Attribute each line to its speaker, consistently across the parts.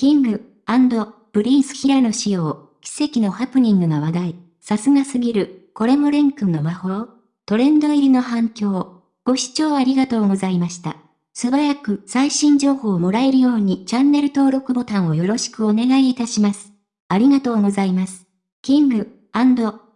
Speaker 1: キング、プリンス平野仕様、奇跡のハプニングが話題。さすがすぎる、これもレン君の魔法トレンド入りの反響。ご視聴ありがとうございました。素早く最新情報をもらえるようにチャンネル登録ボタンをよろしくお願いいたします。ありがとうございます。キング、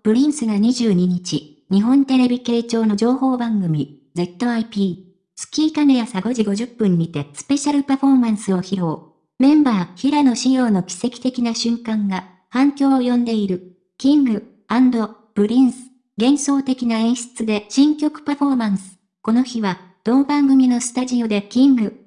Speaker 1: プリンスが22日、日本テレビ系朝の情報番組、ZIP、スキーカネ朝5時50分にてスペシャルパフォーマンスを披露。メンバー平野紫耀の奇跡的な瞬間が反響を呼んでいる。キング、プリンス、幻想的な演出で新曲パフォーマンス。この日は、同番組のスタジオでキング、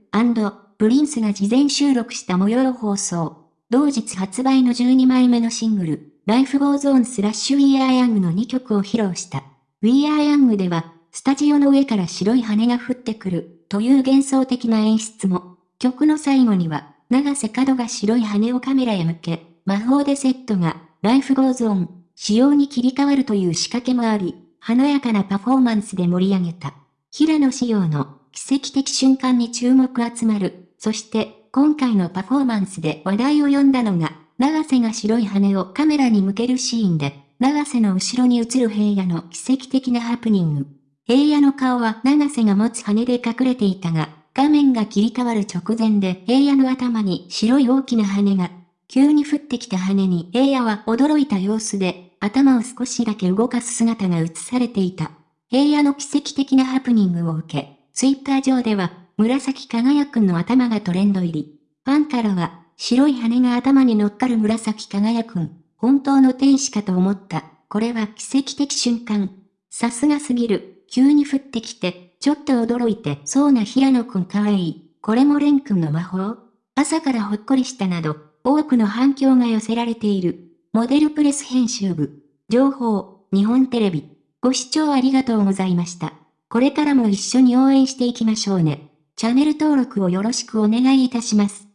Speaker 1: プリンスが事前収録した模様放送。同日発売の12枚目のシングル、Life Goes On スラッシュ We Are Young の2曲を披露した。We Are Young では、スタジオの上から白い羽が降ってくる、という幻想的な演出も、曲の最後には、長瀬角が白い羽をカメラへ向け、魔法でセットが、Life Goes On、仕様に切り替わるという仕掛けもあり、華やかなパフォーマンスで盛り上げた。平野仕様の奇跡的瞬間に注目集まる。そして、今回のパフォーマンスで話題を呼んだのが、長瀬が白い羽をカメラに向けるシーンで、長瀬の後ろに映る平野の奇跡的なハプニング。平野の顔は長瀬が持つ羽で隠れていたが、画面が切り替わる直前で平野の頭に白い大きな羽が、急に降ってきた羽に平野は驚いた様子で、頭を少しだけ動かす姿が映されていた。平野の奇跡的なハプニングを受け、ツイッター上では、紫輝くんの頭がトレンド入り。ファンからは、白い羽が頭に乗っかる紫輝くん、本当の天使かと思った。これは奇跡的瞬間。さすがすぎる。急に降ってきて、ちょっと驚いてそうな平野くんかわいい。これも蓮くんの魔法朝からほっこりしたなど、多くの反響が寄せられている。モデルプレス編集部。情報、日本テレビ。ご視聴ありがとうございました。これからも一緒に応援していきましょうね。チャンネル登録をよろしくお願いいたします。